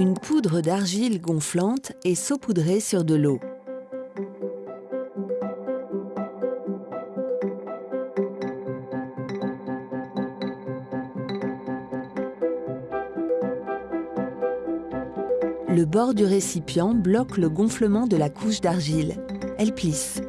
Une poudre d'argile gonflante est saupoudrée sur de l'eau. Le bord du récipient bloque le gonflement de la couche d'argile. Elle plisse.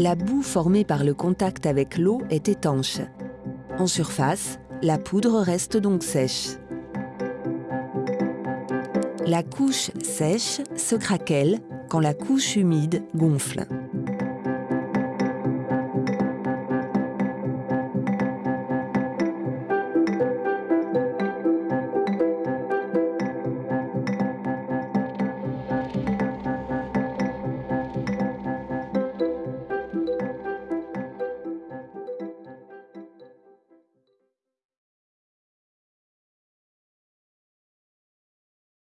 La boue formée par le contact avec l'eau est étanche. En surface, la poudre reste donc sèche. La couche sèche se craquelle quand la couche humide gonfle.